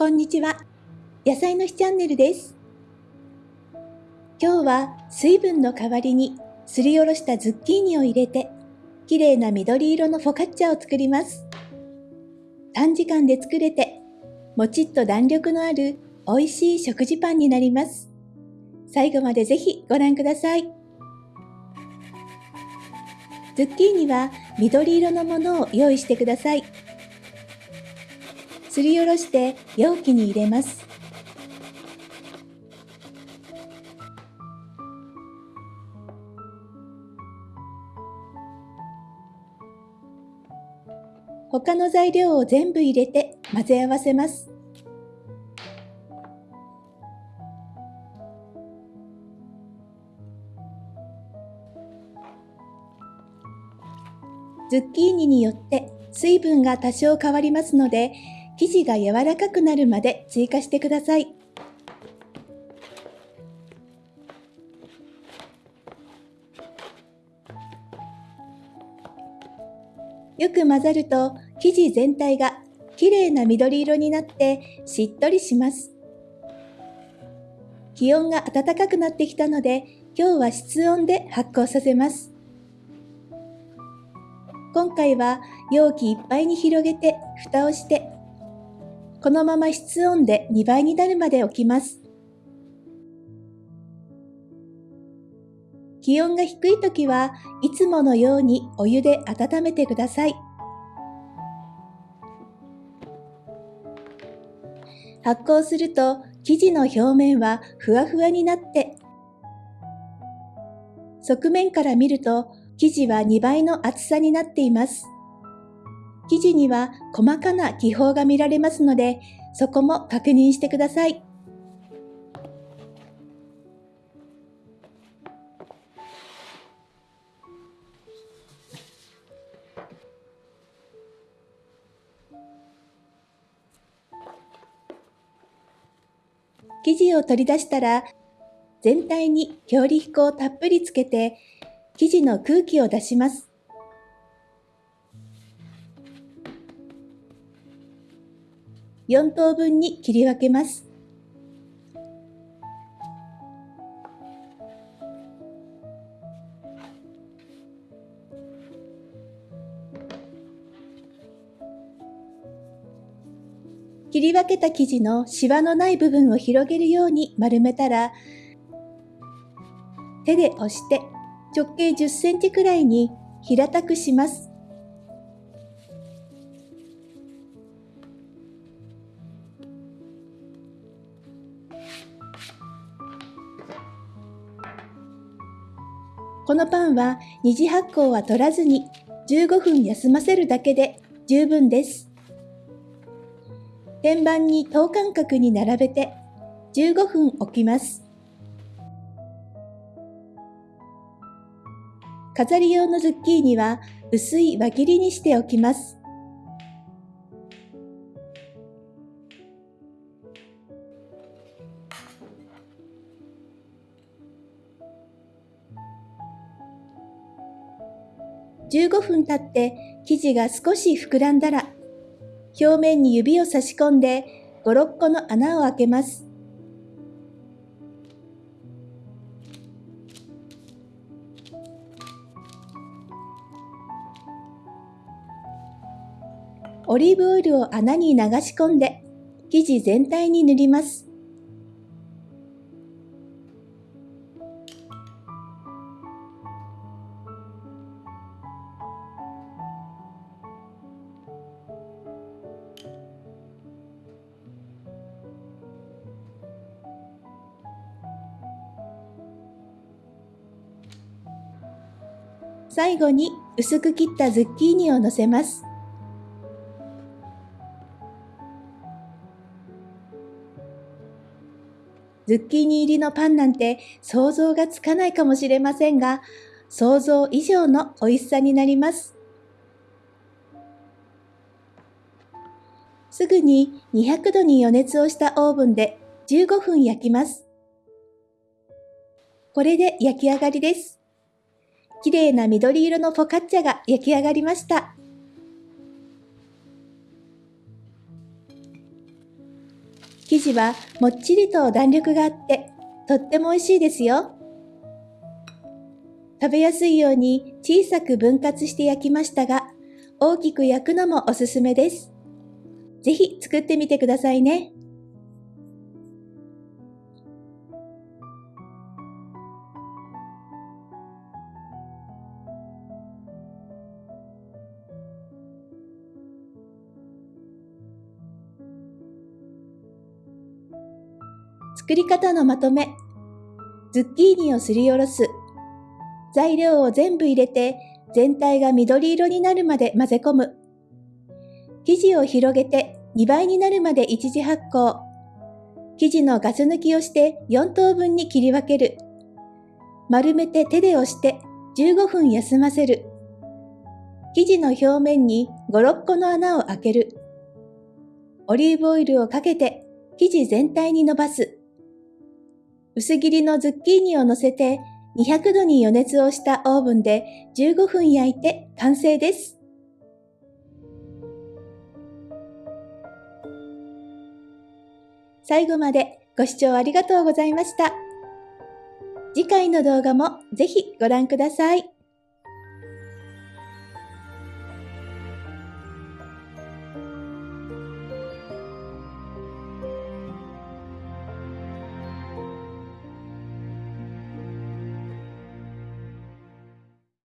こんにちは。野菜の日チャンネルです。今日は水分の代わりにすりおろしたズッキーニを入れて、綺麗な緑色のフォカッチャを作ります。短時間で作れて、もちっと弾力のある美味しい食事パンになります。最後までぜひご覧ください。ズッキーニは緑色のものを用意してください。すりおろして容器に入れます。他の材料を全部入れて混ぜ合わせます。ズッキーニによって水分が多少変わりますので、生地が柔らかくなるまで追加してください。よく混ざると生地全体がきれいな緑色になってしっとりします。気温が暖かくなってきたので今日は室温で発酵させます。今回は容器いっぱいに広げて蓋をしてこのまま室温で2倍になるまで置きます。気温が低い時はいつものようにお湯で温めてください。発酵すると生地の表面はふわふわになって側面から見ると生地は2倍の厚さになっています。生地には細かな気泡が見られますので、そこも確認してください。生地を取り出したら全体に強力粉をたっぷりつけて生地の空気を出します。4等分に切り分けます。切り分けた生地のシワのない部分を広げるように丸めたら手で押して直径10センチくらいに平たくします。このパンは二次発酵は取らずに15分休ませるだけで十分です。天板に等間隔に並べて15分置きます。飾り用のズッキーニは薄い輪切りにしておきます。15分経って生地が少し膨らんだら表面に指を差し込んで5、6個の穴を開けます。オリーブオイルを穴に流し込んで生地全体に塗ります。最後に薄く切ったズッキーニを乗せます。ズッキーニ入りのパンなんて想像がつかないかもしれませんが、想像以上の美味しさになります。すぐに200度に予熱をしたオーブンで15分焼きます。これで焼き上がりです。綺麗な緑色のフォカッチャが焼き上がりました。生地はもっちりと弾力があってとっても美味しいですよ。食べやすいように小さく分割して焼きましたが、大きく焼くのもおすすめです。ぜひ作ってみてくださいね。作り方のまとめ。ズッキーニをすりおろす。材料を全部入れて全体が緑色になるまで混ぜ込む。生地を広げて2倍になるまで一時発酵。生地のガス抜きをして4等分に切り分ける。丸めて手で押して15分休ませる。生地の表面に5、6個の穴を開ける。オリーブオイルをかけて生地全体に伸ばす。薄切りのズッキーニを乗せて200度に予熱をしたオーブンで15分焼いて完成です。最後までご視聴ありがとうございました。次回の動画もぜひご覧ください。